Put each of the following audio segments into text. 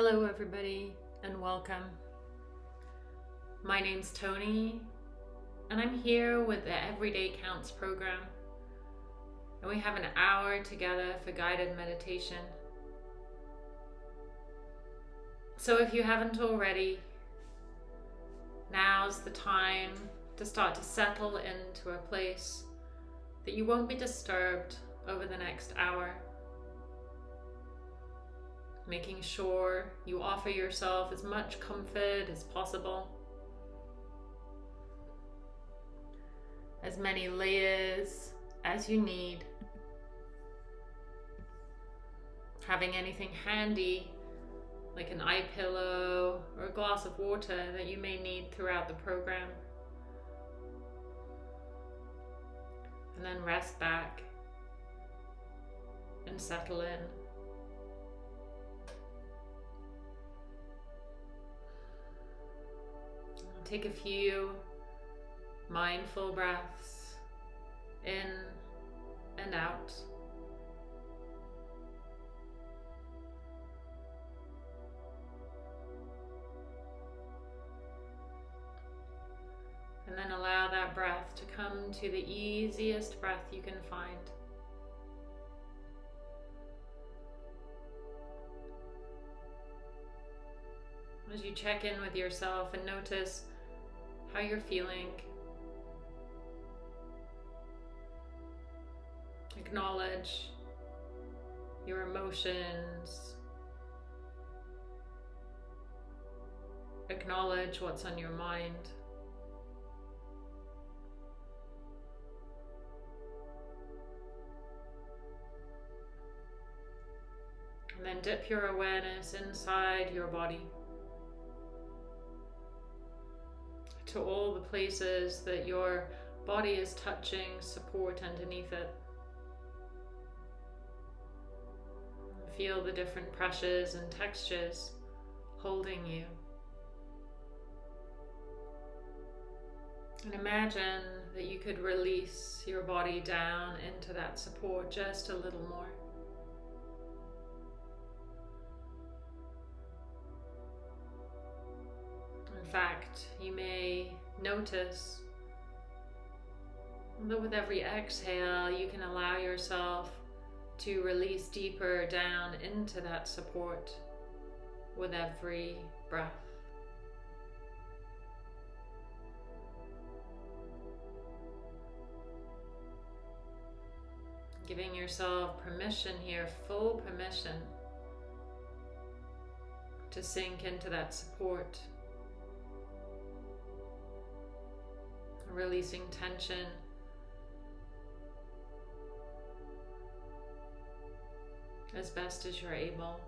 Hello, everybody, and welcome. My name's Tony, and I'm here with the Everyday Counts program. And we have an hour together for guided meditation. So, if you haven't already, now's the time to start to settle into a place that you won't be disturbed over the next hour making sure you offer yourself as much comfort as possible. As many layers as you need. Having anything handy like an eye pillow or a glass of water that you may need throughout the program. And then rest back and settle in. Take a few mindful breaths in and out. And then allow that breath to come to the easiest breath you can find. As you check in with yourself and notice how you're feeling. Acknowledge your emotions. Acknowledge what's on your mind. And then dip your awareness inside your body. To all the places that your body is touching support underneath it. Feel the different pressures and textures holding you. And imagine that you could release your body down into that support just a little more. Notice that with every exhale, you can allow yourself to release deeper down into that support with every breath. Giving yourself permission here, full permission to sink into that support. Releasing tension. As best as you're able.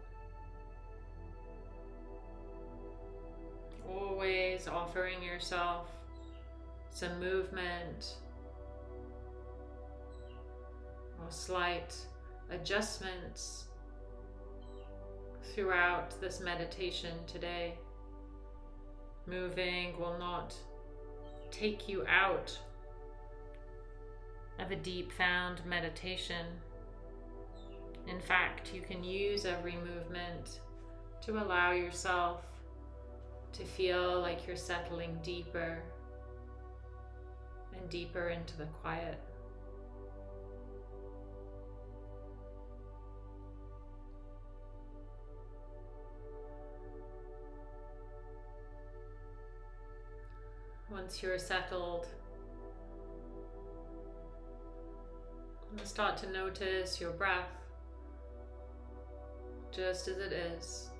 Always offering yourself some movement or slight adjustments throughout this meditation today. Moving will not take you out of a deep found meditation. In fact, you can use every movement to allow yourself to feel like you're settling deeper and deeper into the quiet. Once you're settled, start to notice your breath just as it is.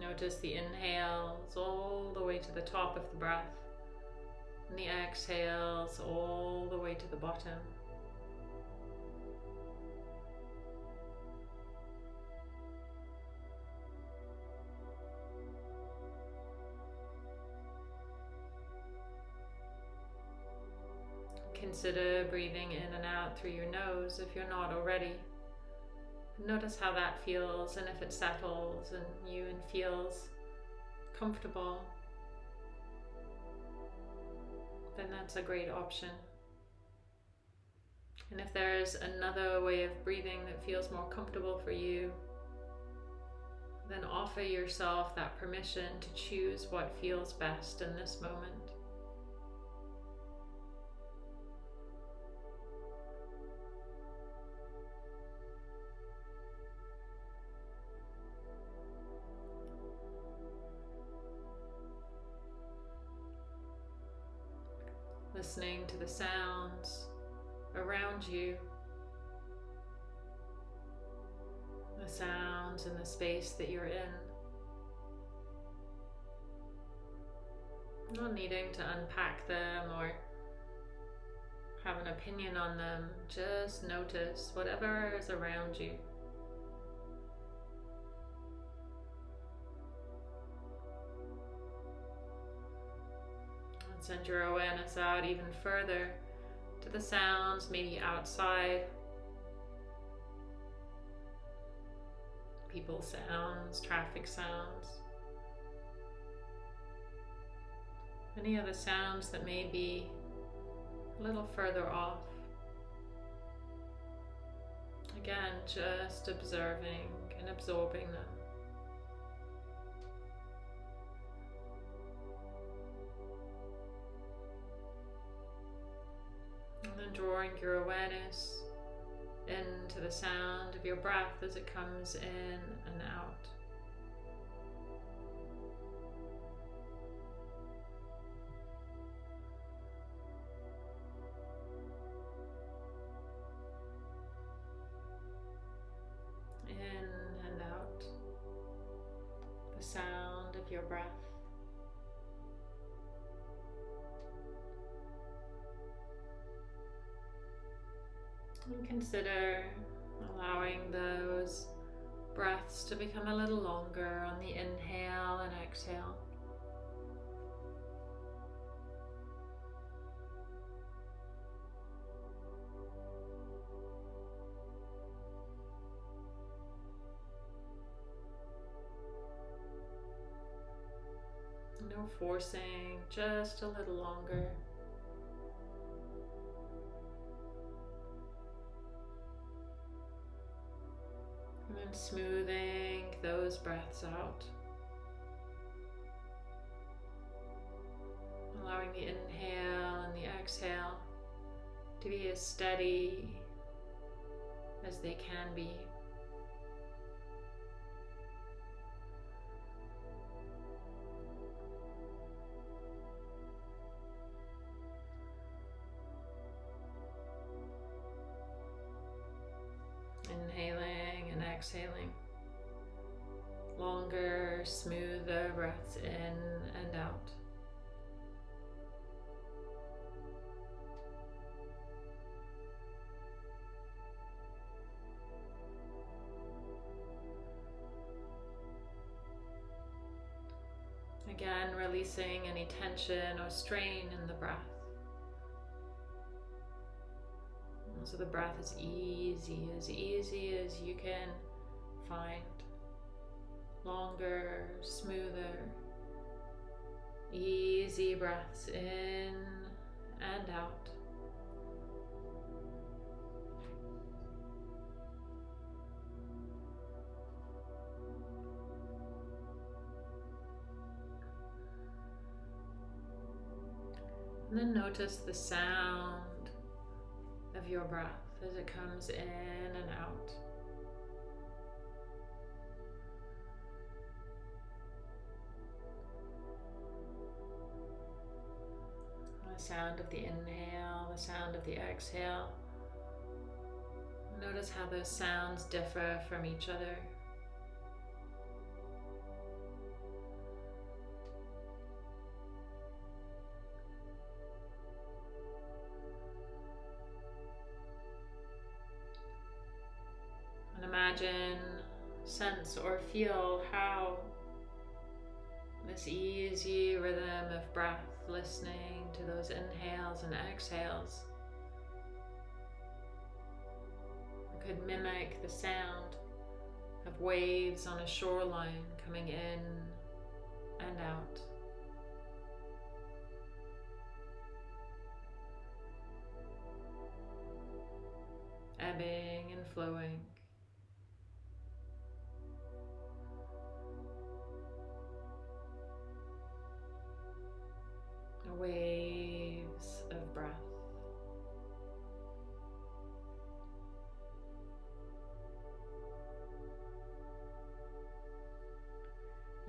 Notice the inhales all the way to the top of the breath and the exhales all the way to the bottom. Consider breathing in and out through your nose if you're not already. Notice how that feels and if it settles and you and feels comfortable, then that's a great option. And if there's another way of breathing that feels more comfortable for you, then offer yourself that permission to choose what feels best in this moment. Listening to the sounds around you the sounds and the space that you're in. Not needing to unpack them or have an opinion on them, just notice whatever is around you. Send your awareness out even further to the sounds, maybe outside people sounds, traffic sounds, any other sounds that may be a little further off. Again, just observing and absorbing them. Drawing your awareness into the sound of your breath as it comes in and out. Consider allowing those breaths to become a little longer on the inhale and exhale. No forcing, just a little longer. And smoothing those breaths out. Allowing the inhale and the exhale to be as steady as they can be. Releasing any tension or strain in the breath. So the breath is easy, as easy as you can find. Longer, smoother, easy breaths in and out. And then notice the sound of your breath as it comes in and out. The sound of the inhale, the sound of the exhale. Notice how those sounds differ from each other. Imagine, sense, or feel how this easy rhythm of breath, listening to those inhales and exhales, could mimic the sound of waves on a shoreline coming in and out.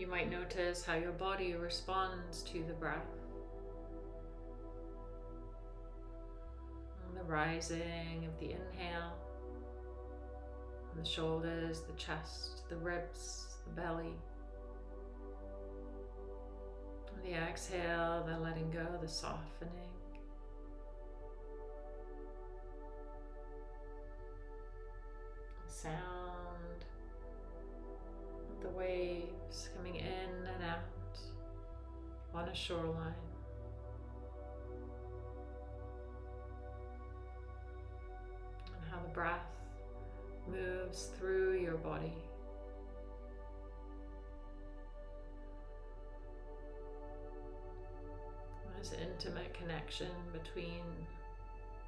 You might notice how your body responds to the breath. the rising of the inhale, the shoulders, the chest, the ribs, the belly. The exhale, the letting go, the softening. Connection between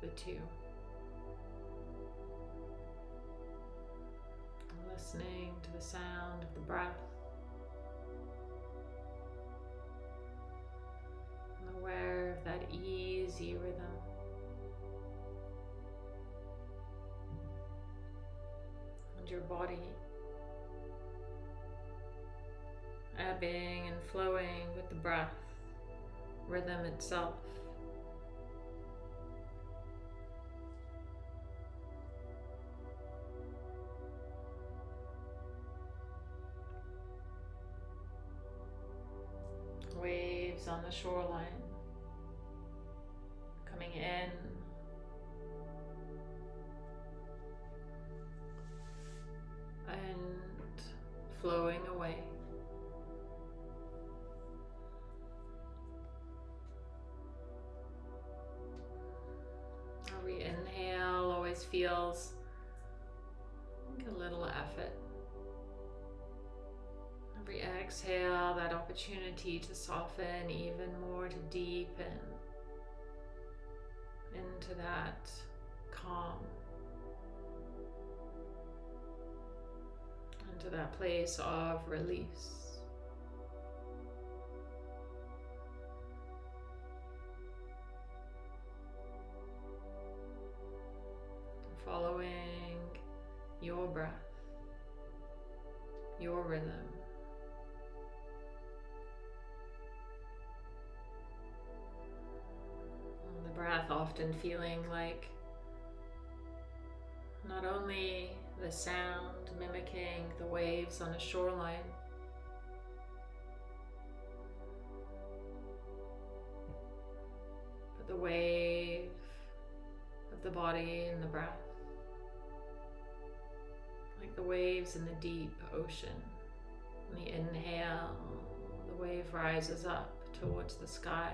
the two. Listening to the sound of the breath. And aware of that easy rhythm. And your body ebbing and flowing with the breath rhythm itself. Waves on the shoreline opportunity to soften even more, to deepen into that calm, into that place of release. Feeling like not only the sound mimicking the waves on a shoreline, but the wave of the body and the breath like the waves in the deep ocean. On the inhale, the wave rises up towards the sky.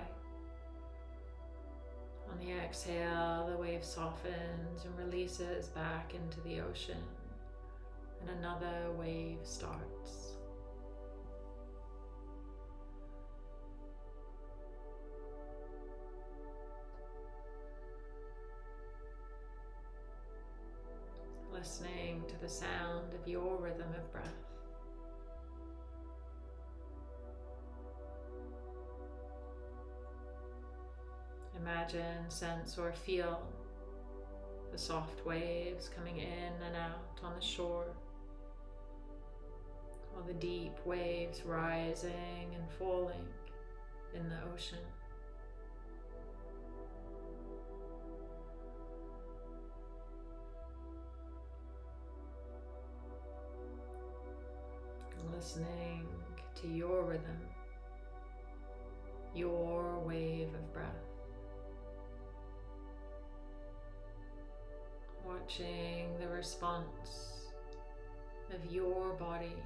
On the exhale, the wave softens and releases back into the ocean, and another wave starts. listening to the sound of your rhythm of breath. Imagine, sense, or feel the soft waves coming in and out on the shore, or the deep waves rising and falling in the ocean. listening to your rhythm, your wave of breath. Watching the response of your body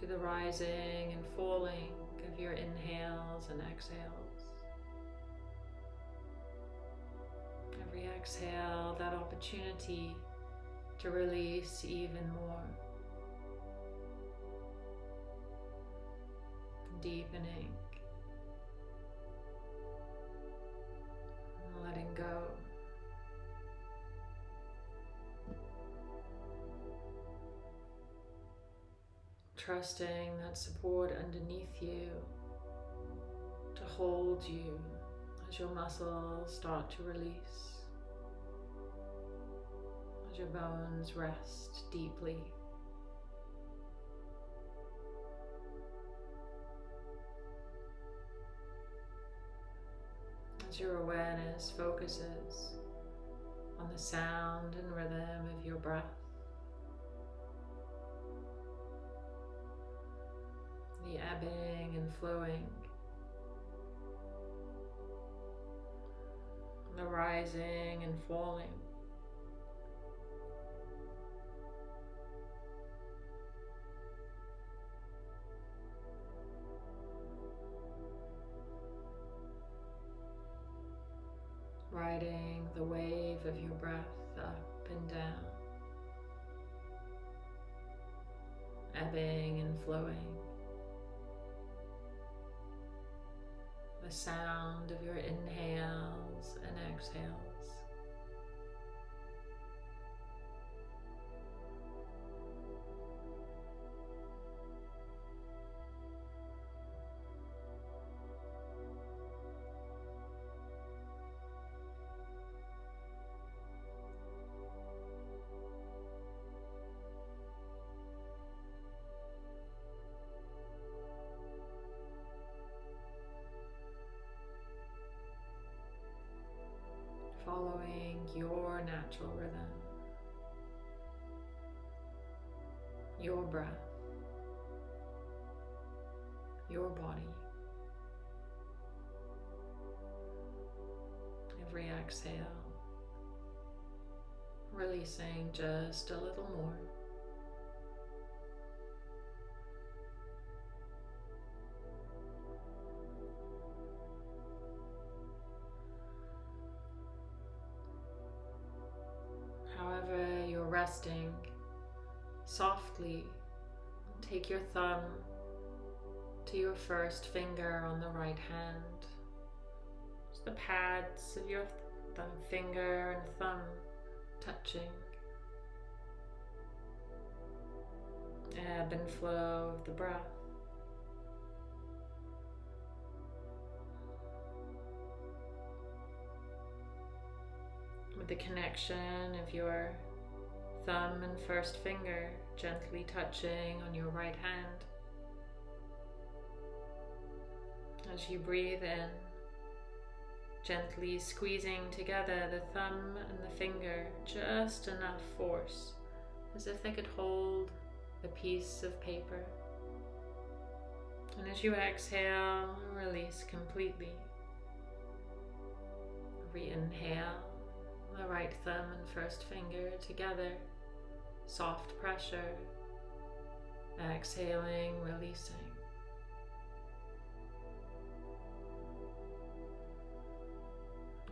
to the rising and falling of your inhales and exhales. Every exhale, that opportunity to release even more. deepening, letting go. Trusting that support underneath you to hold you as your muscles start to release, as your bones rest deeply. As your awareness focuses on the sound and rhythm of your breath. Ebbing and flowing the rising and falling. Riding the wave of your breath up and down, ebbing and flowing. The sound of your inhales and exhales. Your natural rhythm, your breath, your body. Every exhale, releasing just a little more. Take your thumb to your first finger on the right hand. Just the pads of your thumb finger and thumb touching. Ebb and flow of the breath. With the connection of your thumb and first finger gently touching on your right hand. As you breathe in, gently squeezing together the thumb and the finger, just enough force, as if they could hold a piece of paper. And as you exhale, release completely. Re-inhale, the right thumb and first finger together soft pressure, exhaling, releasing.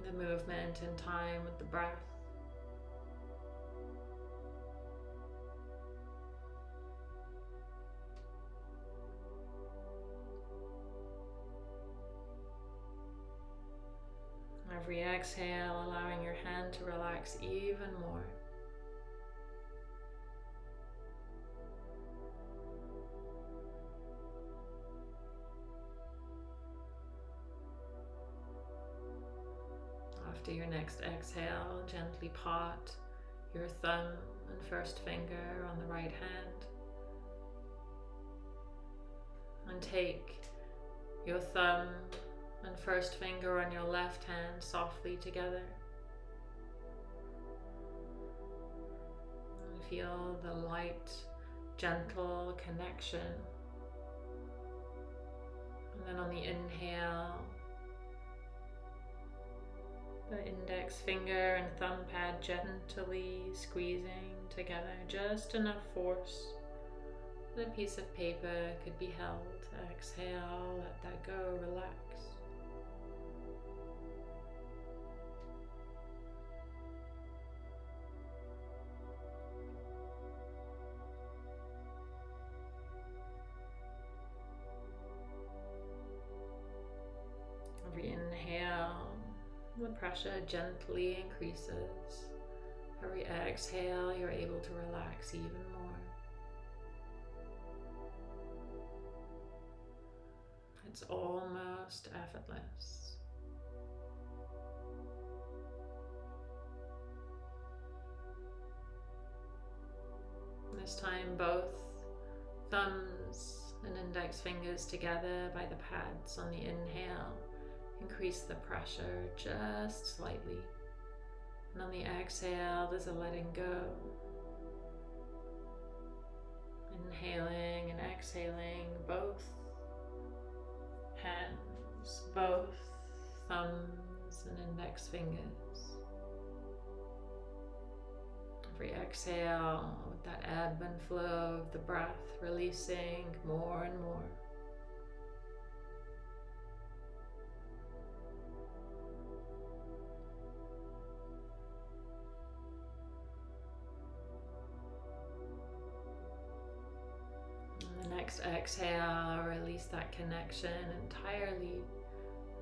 The movement in time with the breath. Every exhale, allowing your hand to relax even more. After your next exhale, gently pot your thumb and first finger on the right hand. And take your thumb and first finger on your left hand softly together. And feel the light, gentle connection. And then on the inhale, the index finger and thumb pad gently squeezing together, just enough force that a piece of paper could be held. Exhale, let that go, relax. Pressure gently increases. Every exhale, you're able to relax even more. It's almost effortless. This time, both thumbs and index fingers together by the pads on the inhale. Increase the pressure just slightly. And on the exhale, there's a letting go. Inhaling and exhaling both hands, both thumbs and index fingers. Every exhale with that ebb and flow of the breath, releasing more and more. Next exhale, release that connection entirely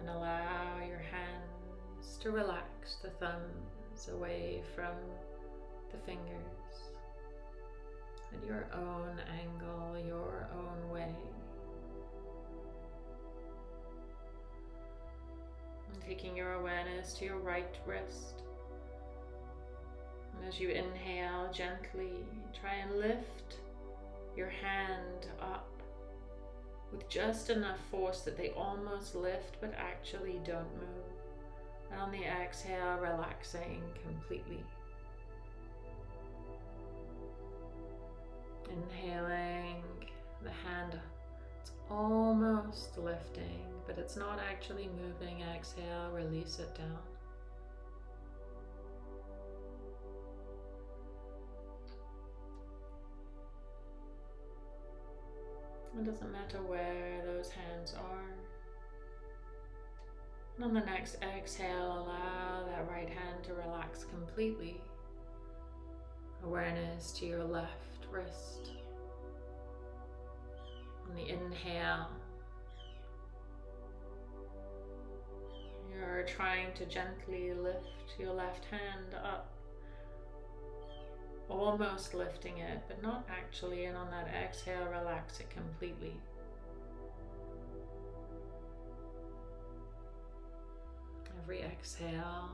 and allow your hands to relax the thumbs away from the fingers at your own angle, your own way. And taking your awareness to your right wrist. And as you inhale, gently try and lift your hand up with just enough force that they almost lift but actually don't move. And on the exhale, relaxing completely. Inhaling the hand, it's almost lifting, but it's not actually moving. Exhale, release it down. It doesn't matter where those hands are. And on the next exhale, allow that right hand to relax completely. Awareness to your left wrist. On the inhale, you're trying to gently lift your left hand up almost lifting it, but not actually. And on that exhale, relax it completely. Every exhale,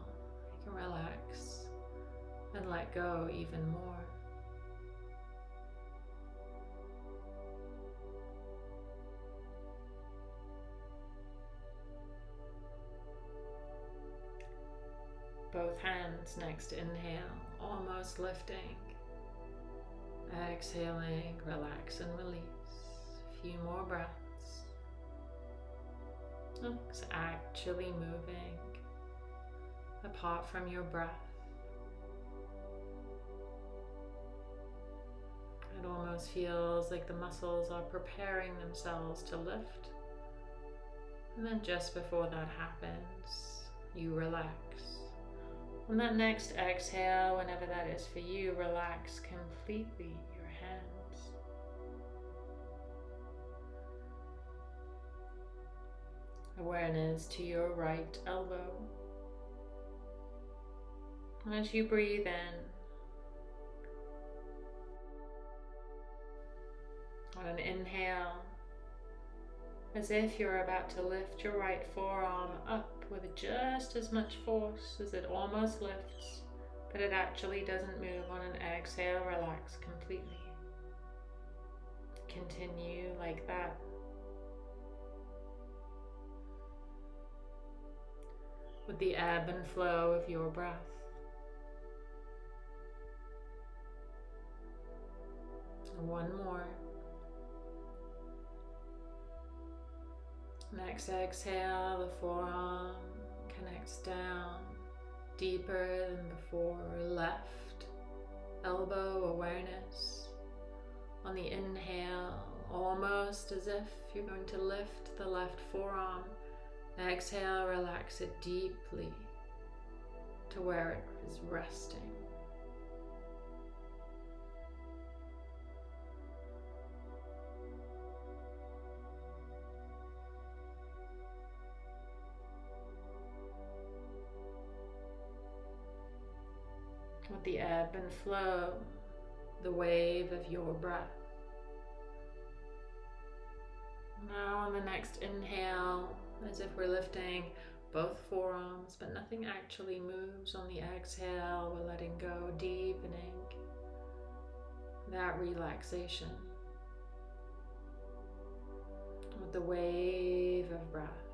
you can relax and let go even more. Both hands next inhale, almost lifting. Exhaling, relax and release. A few more breaths. It's actually moving apart from your breath. It almost feels like the muscles are preparing themselves to lift. And then just before that happens, you relax. On that next exhale, whenever that is for you, relax completely your hands. Awareness to your right elbow. As you breathe in, on an inhale, as if you're about to lift your right forearm up with just as much force as it almost lifts, but it actually doesn't move on an exhale, relax completely. Continue like that. With the ebb and flow of your breath. one more. Next exhale, the forearm connects down deeper than before. Left elbow awareness. On the inhale, almost as if you're going to lift the left forearm. Exhale, relax it deeply to where it is resting. Ebb and flow, the wave of your breath. Now on the next inhale, as if we're lifting both forearms, but nothing actually moves. On the exhale, we're letting go, deepening that relaxation with the wave of breath.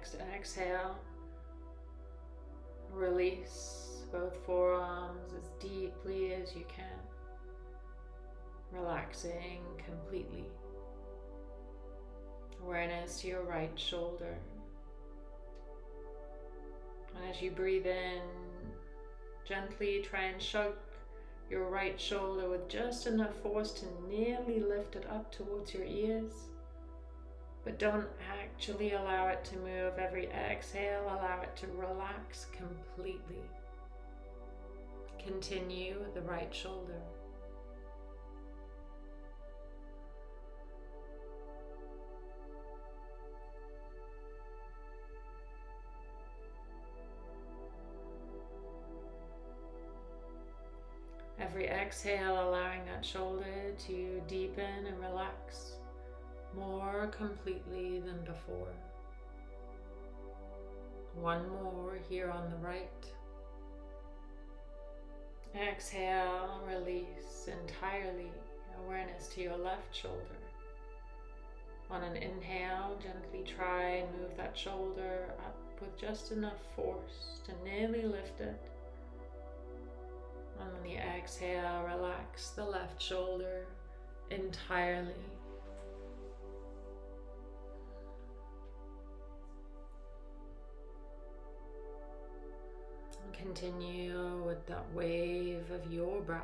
Next exhale, release both forearms as deeply as you can, relaxing completely. Awareness to your right shoulder. And as you breathe in, gently try and shrug your right shoulder with just enough force to nearly lift it up towards your ears. But don't actually allow it to move. Every exhale, allow it to relax completely. Continue the right shoulder. Every exhale, allowing that shoulder to deepen and relax more completely than before. One more here on the right. Exhale, release entirely awareness to your left shoulder. On an inhale, gently try and move that shoulder up with just enough force to nearly lift it. On the exhale, relax the left shoulder entirely. Continue with that wave of your breath.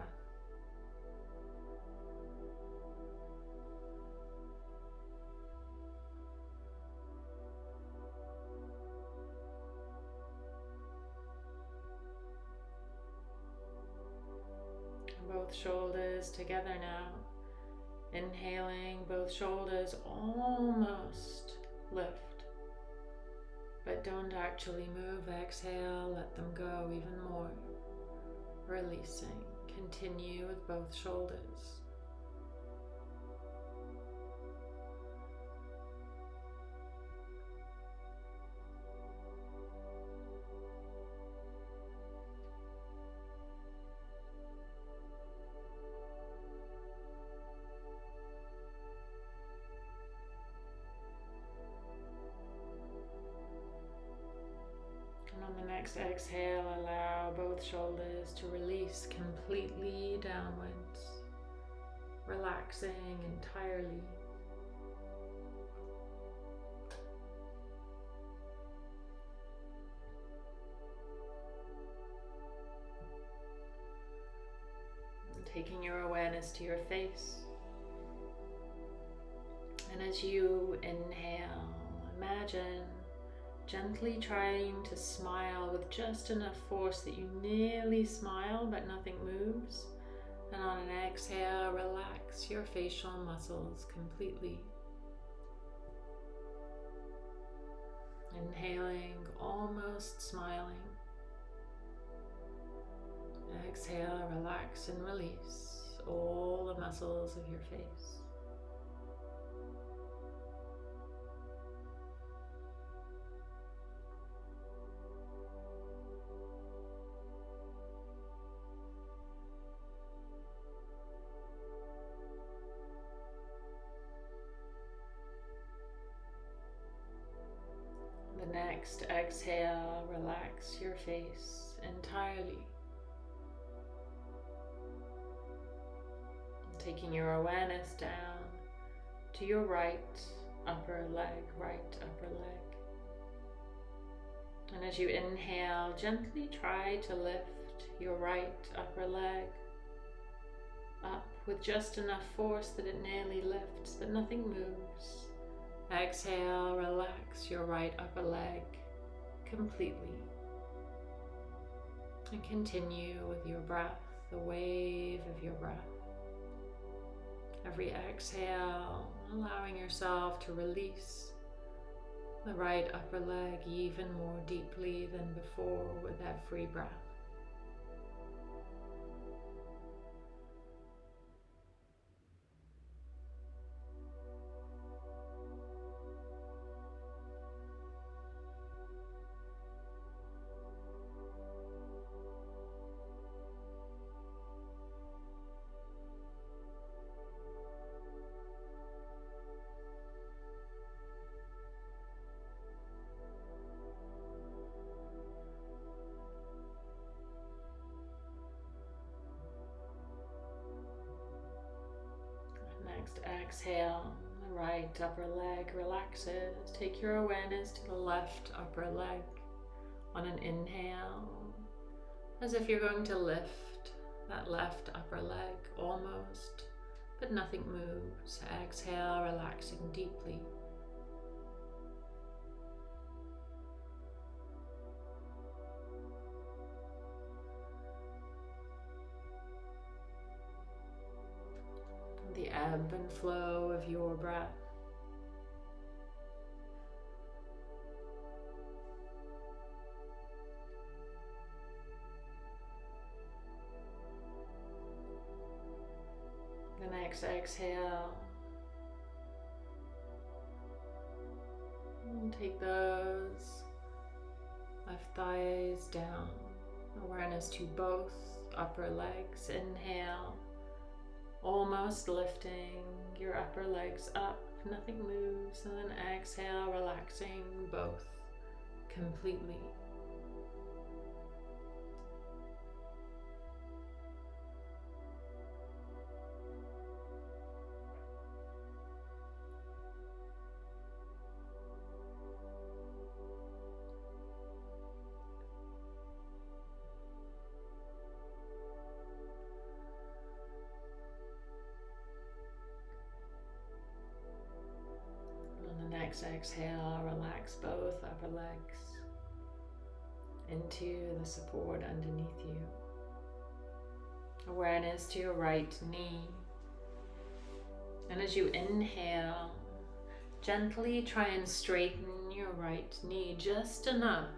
Both shoulders together now. Inhaling, both shoulders almost lift but don't actually move. Exhale, let them go even more. Releasing. Continue with both shoulders. Exhale, allow both shoulders to release completely downwards, relaxing entirely. taking your awareness to your face. And as you inhale, imagine Gently trying to smile with just enough force that you nearly smile but nothing moves. And on an exhale, relax your facial muscles completely. Inhaling, almost smiling. Exhale, relax and release all the muscles of your face. Next exhale, relax your face entirely. Taking your awareness down to your right upper leg, right upper leg. And as you inhale, gently try to lift your right upper leg up with just enough force that it nearly lifts, but nothing moves. Exhale, relax your right upper leg completely. And continue with your breath, the wave of your breath. Every exhale, allowing yourself to release the right upper leg even more deeply than before with every breath. Exhale. The right upper leg relaxes. Take your awareness to the left upper leg on an inhale, as if you're going to lift that left upper leg almost, but nothing moves. Exhale, relaxing deeply. Flow of your breath. The next exhale. And take those left thighs down. Awareness to both upper legs. Inhale almost lifting your upper legs up, nothing moves, and then exhale, relaxing both completely. Exhale, relax both upper legs into the support underneath you. Awareness to your right knee. And as you inhale, gently try and straighten your right knee just enough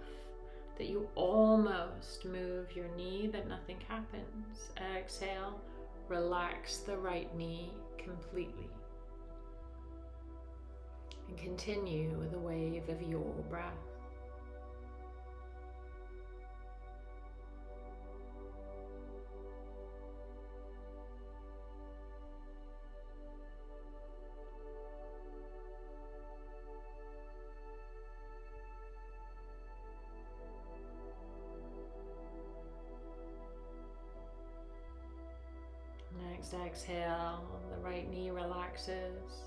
that you almost move your knee, but nothing happens. Exhale, relax the right knee completely and continue with the wave of your breath. Next exhale, the right knee relaxes.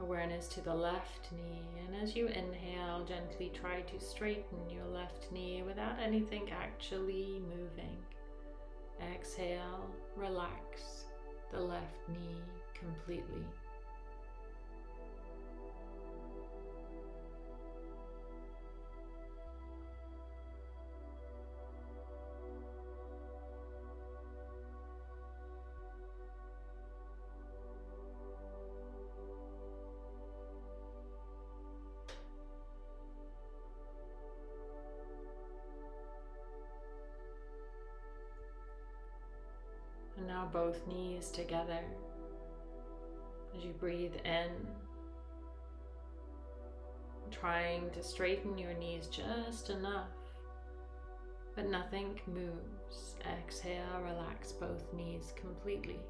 Awareness to the left knee, and as you inhale, gently try to straighten your left knee without anything actually moving. Exhale, relax the left knee completely. Both knees together as you breathe in, trying to straighten your knees just enough, but nothing moves. Exhale, relax both knees completely.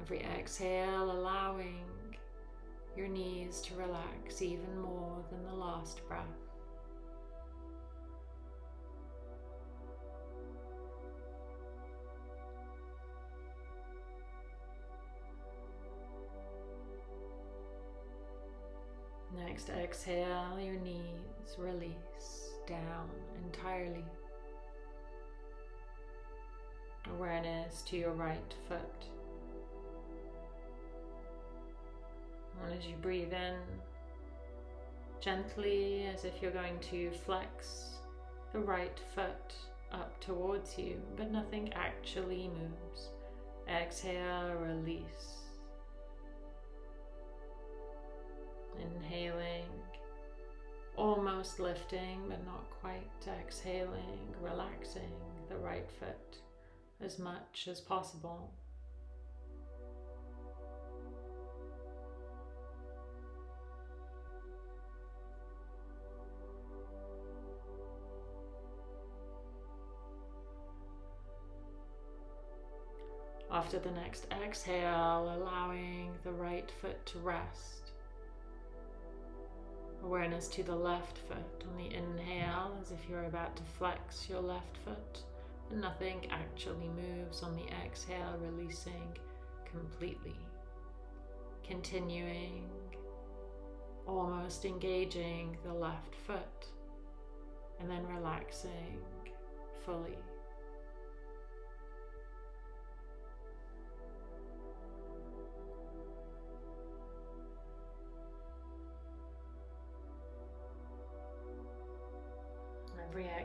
Every exhale, allowing your knees to relax even more than the last breath. Next exhale, your knees release down entirely. Awareness to your right foot. And as you breathe in, gently as if you're going to flex the right foot up towards you, but nothing actually moves. Exhale, release. Inhaling, almost lifting, but not quite. Exhaling, relaxing the right foot as much as possible. After the next exhale, allowing the right foot to rest. Awareness to the left foot on the inhale as if you're about to flex your left foot and nothing actually moves on the exhale, releasing completely. Continuing, almost engaging the left foot and then relaxing fully.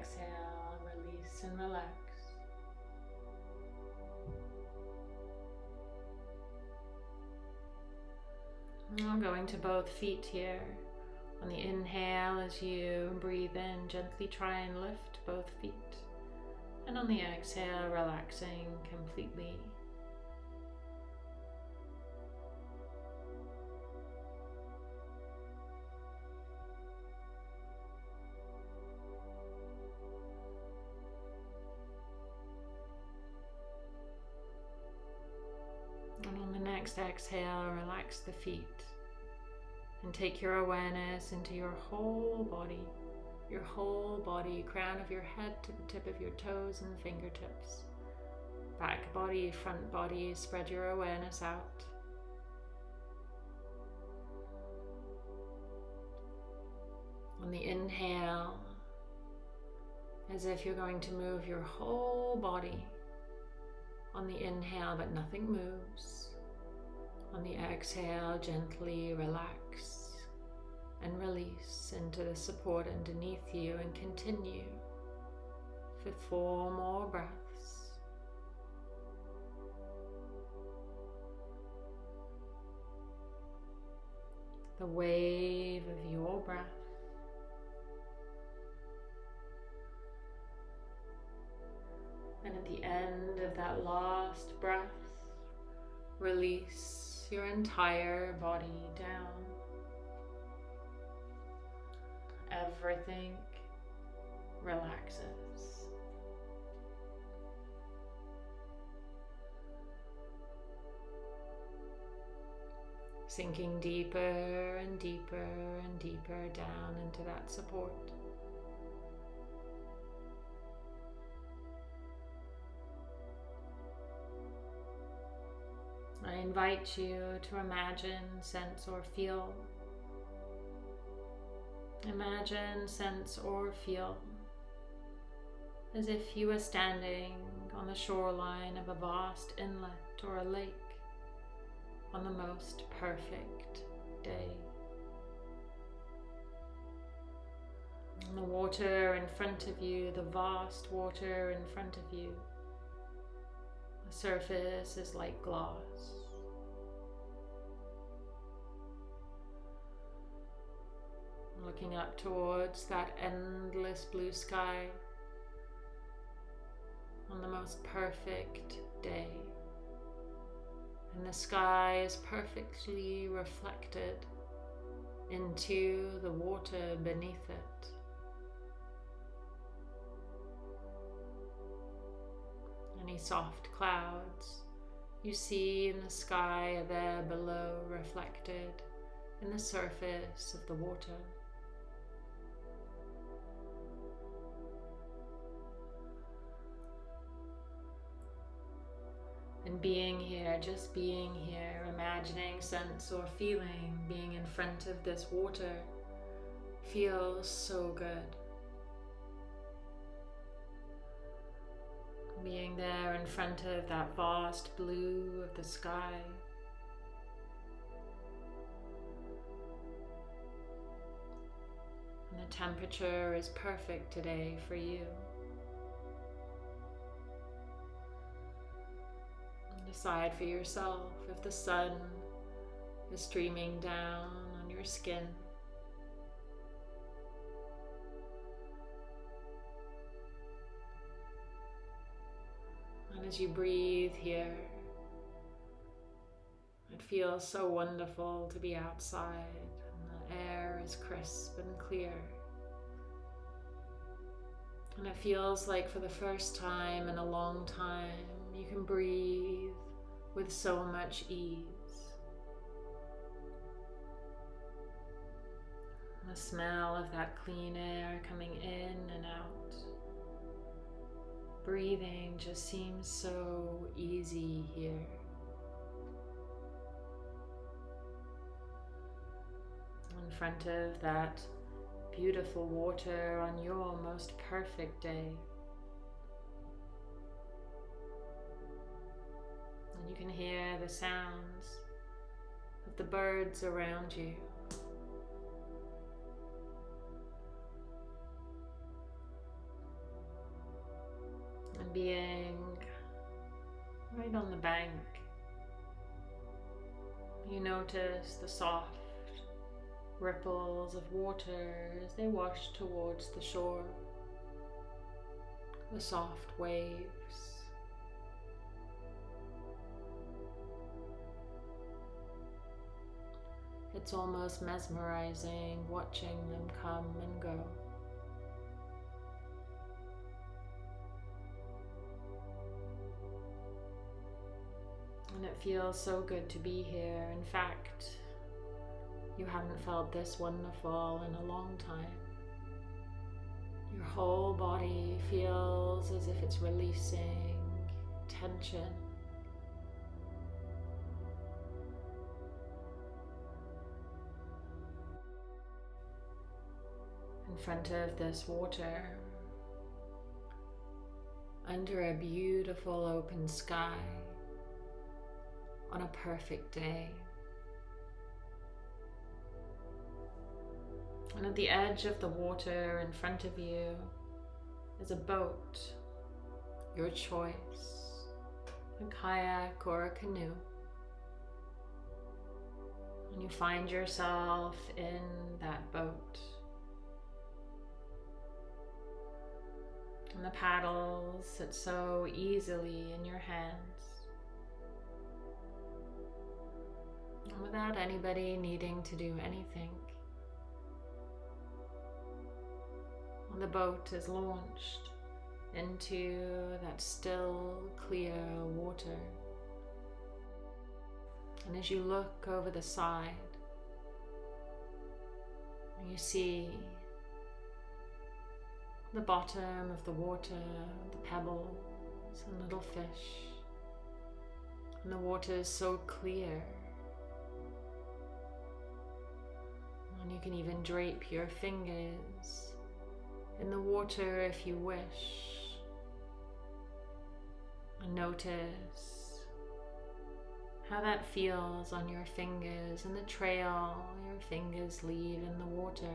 Exhale, release and relax. I'm going to both feet here. On the inhale, as you breathe in, gently try and lift both feet. And on the exhale, relaxing completely. Exhale, relax the feet and take your awareness into your whole body, your whole body, crown of your head to the tip of your toes and fingertips. Back body, front body, spread your awareness out. On the inhale, as if you're going to move your whole body on the inhale, but nothing moves. On the exhale, gently relax and release into the support underneath you and continue for four more breaths. The wave of your breath. And at the end of that last breath, release your entire body down. Everything relaxes. Sinking deeper and deeper and deeper down into that support. I invite you to imagine, sense, or feel. Imagine, sense, or feel as if you were standing on the shoreline of a vast inlet or a lake on the most perfect day. And the water in front of you, the vast water in front of you, surface is like glass. looking up towards that endless blue sky on the most perfect day. And the sky is perfectly reflected into the water beneath it. Any soft clouds you see in the sky are there below reflected in the surface of the water. And being here, just being here, imagining, sense, or feeling being in front of this water feels so good. Being there in front of that vast blue of the sky. And the temperature is perfect today for you. decide for yourself if the sun is streaming down on your skin. As you breathe here, it feels so wonderful to be outside and the air is crisp and clear. And it feels like for the first time in a long time, you can breathe with so much ease. The smell of that clean air coming in and out. Breathing just seems so easy here. In front of that beautiful water on your most perfect day. And you can hear the sounds of the birds around you. Being right on the bank, you notice the soft ripples of water as they wash towards the shore, the soft waves. It's almost mesmerizing watching them come and go. And it feels so good to be here. In fact, you haven't felt this wonderful in a long time. Your whole body feels as if it's releasing tension. In front of this water, under a beautiful open sky, on a perfect day. And at the edge of the water in front of you is a boat, your choice, a kayak or a canoe. And you find yourself in that boat. And the paddles sit so easily in your hands. Without anybody needing to do anything. the boat is launched into that still, clear water. And as you look over the side, you see the bottom of the water, the pebbles and little fish. And the water is so clear. And you can even drape your fingers in the water if you wish. And notice how that feels on your fingers and the trail your fingers leave in the water.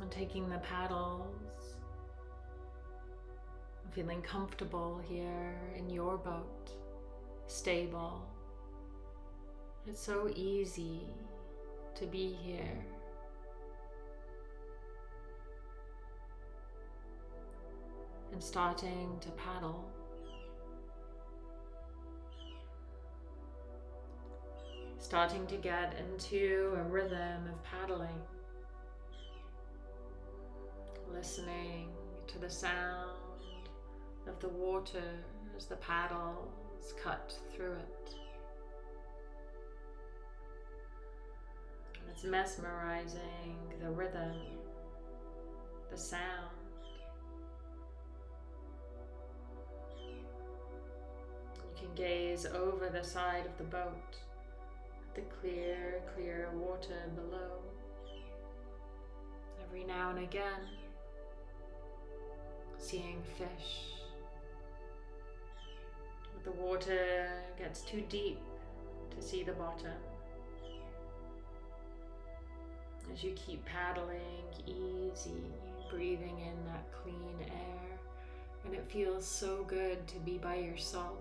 And taking the paddles, feeling comfortable here in your boat, stable. It's so easy to be here. And starting to paddle. Starting to get into a rhythm of paddling. Listening to the sound of the water as the paddles cut through it. It's mesmerizing the rhythm, the sound. You can gaze over the side of the boat at the clear, clear water below. Every now and again, seeing fish. The water gets too deep to see the bottom as you keep paddling easy breathing in that clean air. And it feels so good to be by yourself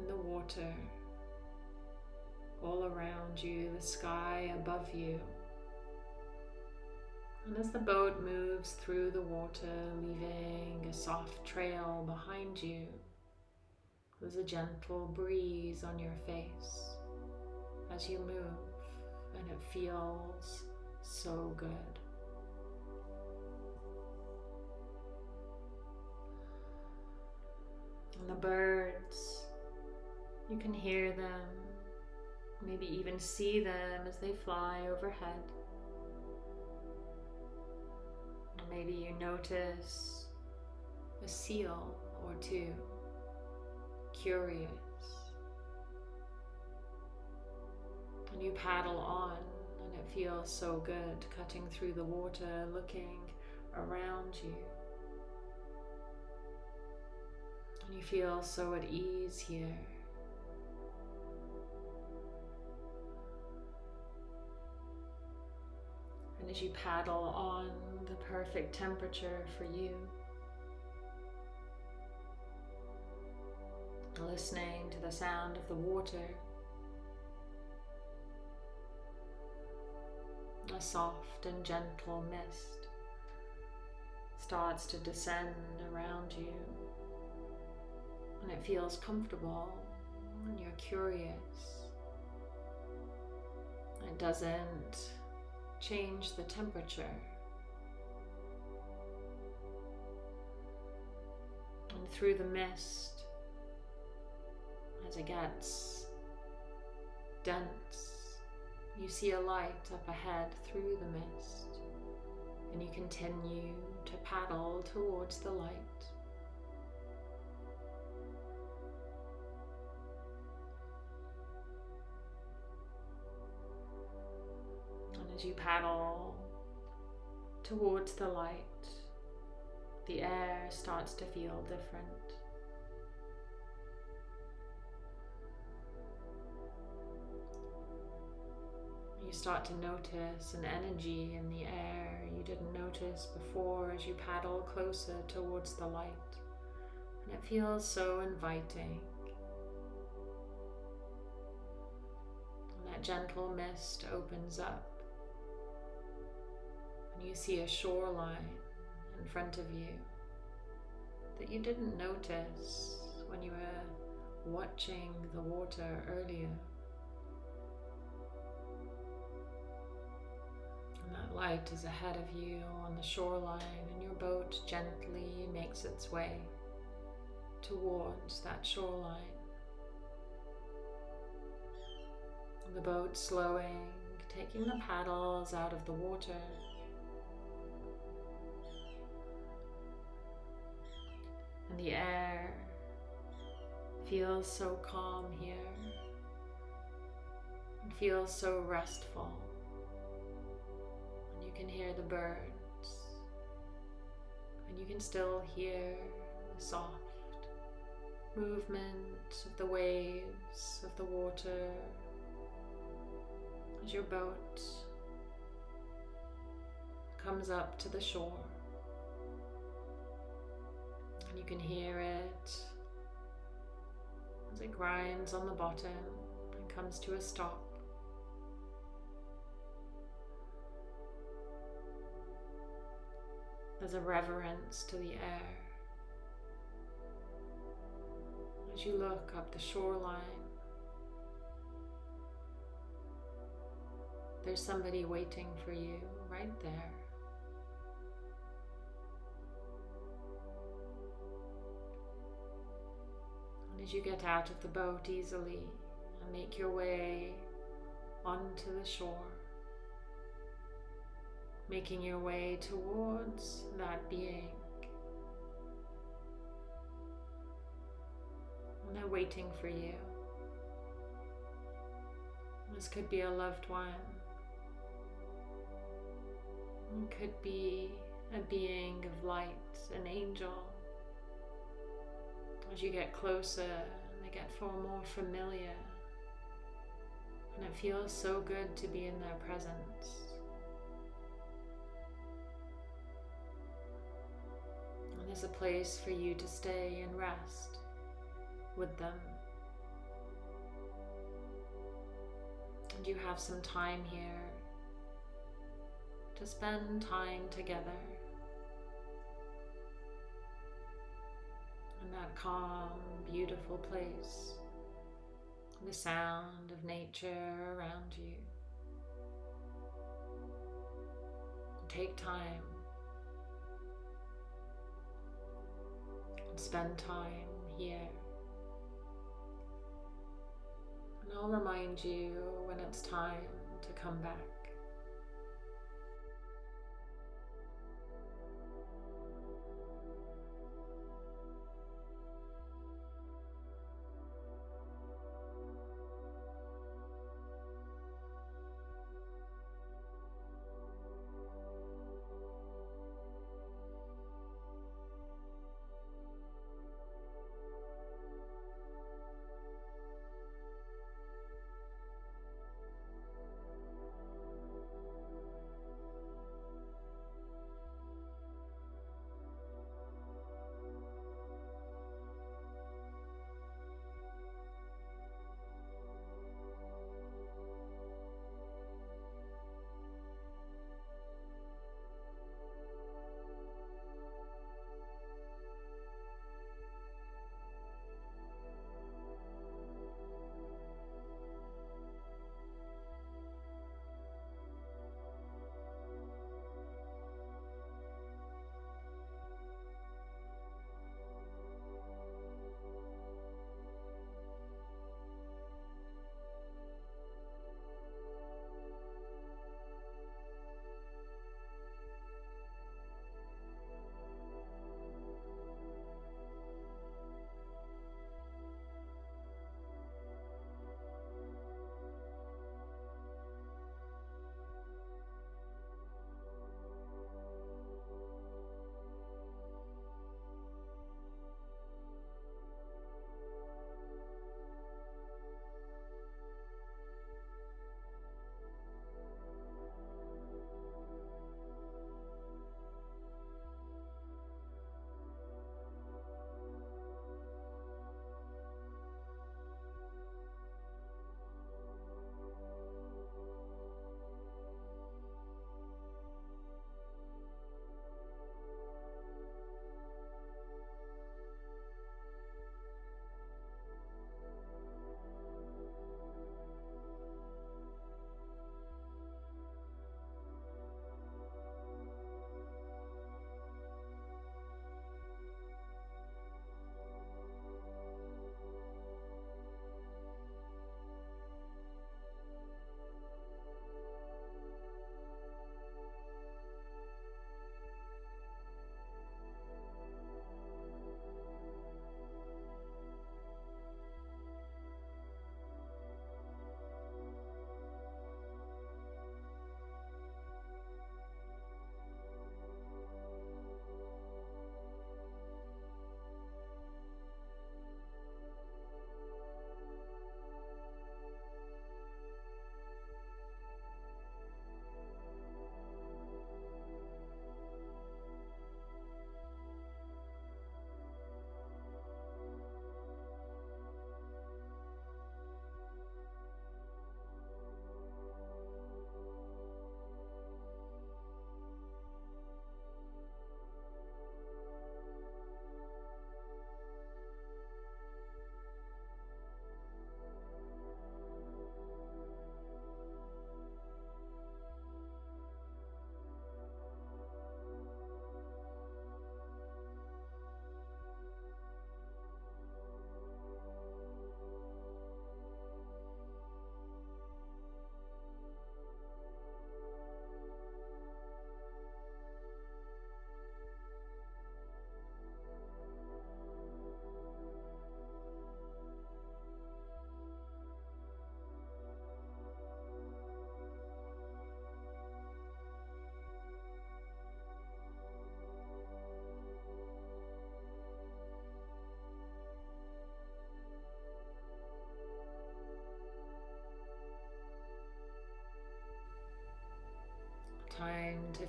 in the water, all around you, the sky above you. And as the boat moves through the water, leaving a soft trail behind you, there's a gentle breeze on your face as you move, and it feels so good. And the birds, you can hear them, maybe even see them as they fly overhead. Maybe you notice a seal or two, curious. And you paddle on, and it feels so good cutting through the water, looking around you. And you feel so at ease here. And as you paddle on the perfect temperature for you, listening to the sound of the water, a soft and gentle mist starts to descend around you and it feels comfortable and you're curious. It doesn't change the temperature. And through the mist, as it gets dense, you see a light up ahead through the mist, and you continue to paddle towards the light. As you paddle towards the light, the air starts to feel different. You start to notice an energy in the air you didn't notice before as you paddle closer towards the light. And it feels so inviting. And that gentle mist opens up you see a shoreline in front of you that you didn't notice when you were watching the water earlier. And that light is ahead of you on the shoreline, and your boat gently makes its way towards that shoreline. the boat slowing, taking the paddles out of the water And the air feels so calm here. It feels so restful. And you can hear the birds. And you can still hear the soft movement of the waves of the water as your boat comes up to the shore can hear it as it grinds on the bottom and comes to a stop. There's a reverence to the air as you look up the shoreline. There's somebody waiting for you right there. As you get out of the boat easily and make your way onto the shore, making your way towards that being. And they're waiting for you. This could be a loved one. It could be a being of light, an angel as you get closer, they get far more familiar. And it feels so good to be in their presence. And there's a place for you to stay and rest with them. And you have some time here to spend time together. That calm, beautiful place, the sound of nature around you. Take time and spend time here. And I'll remind you when it's time to come back.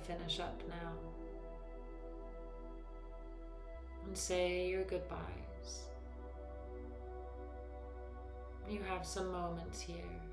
Finish up now. and say your goodbyes. You have some moments here.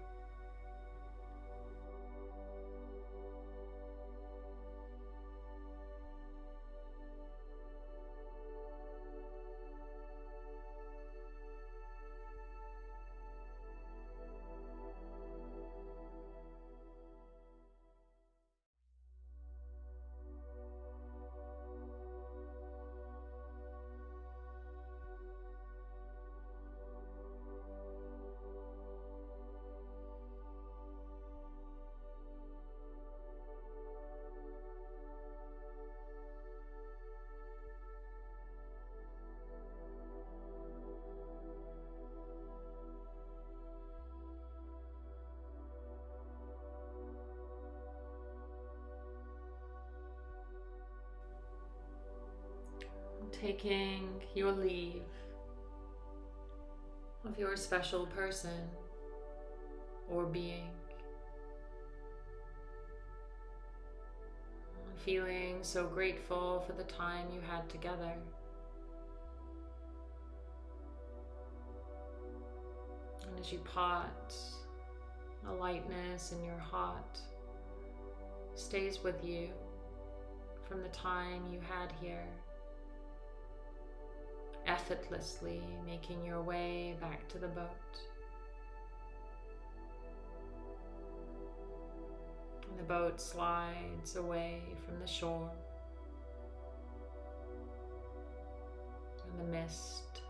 Taking your leave of your special person or being. Feeling so grateful for the time you had together. And as you part, a lightness in your heart stays with you from the time you had here effortlessly making your way back to the boat. And the boat slides away from the shore. And the mist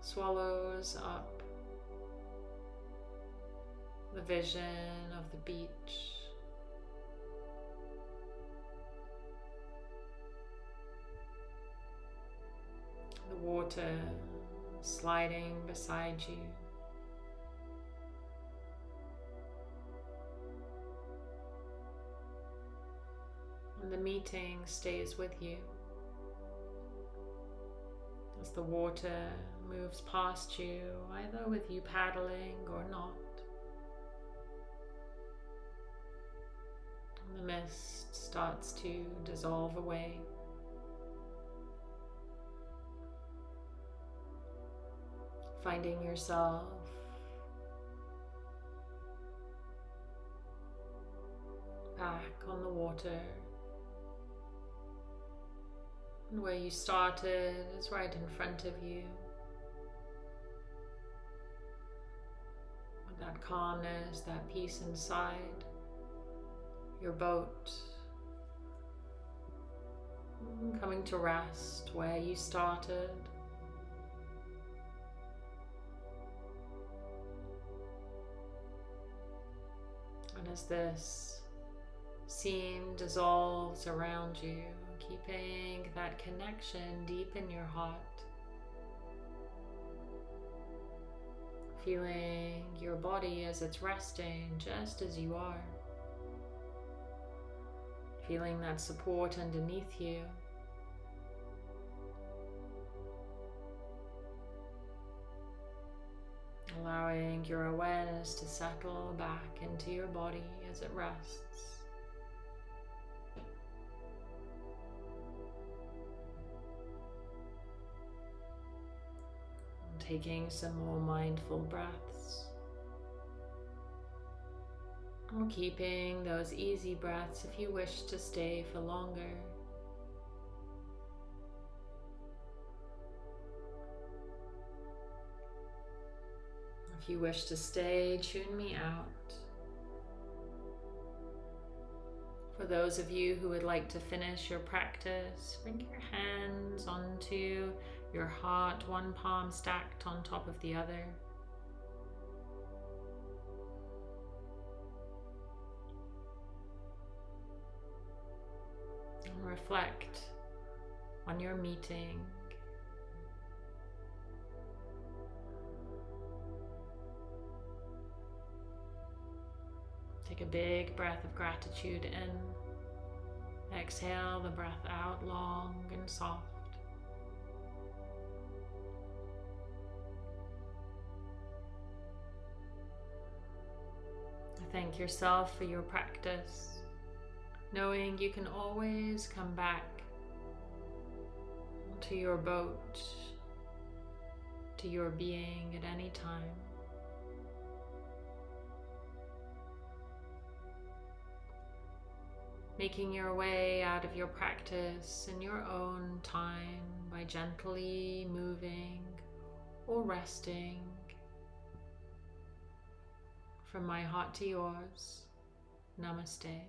swallows up the vision of the beach. Water sliding beside you. And the meeting stays with you as the water moves past you, either with you paddling or not. And the mist starts to dissolve away. Finding yourself back on the water. And where you started is right in front of you. With that calmness, that peace inside your boat. Coming to rest where you started. As this scene dissolves around you, keeping that connection deep in your heart, feeling your body as it's resting just as you are, feeling that support underneath you. Allowing your awareness to settle back into your body as it rests. taking some more mindful breaths. Keeping those easy breaths if you wish to stay for longer. If you wish to stay, tune me out. For those of you who would like to finish your practice, bring your hands onto your heart, one palm stacked on top of the other. And reflect on your meeting Take a big breath of gratitude in. Exhale the breath out long and soft. Thank yourself for your practice, knowing you can always come back to your boat, to your being at any time. Making your way out of your practice in your own time by gently moving or resting from my heart to yours. Namaste.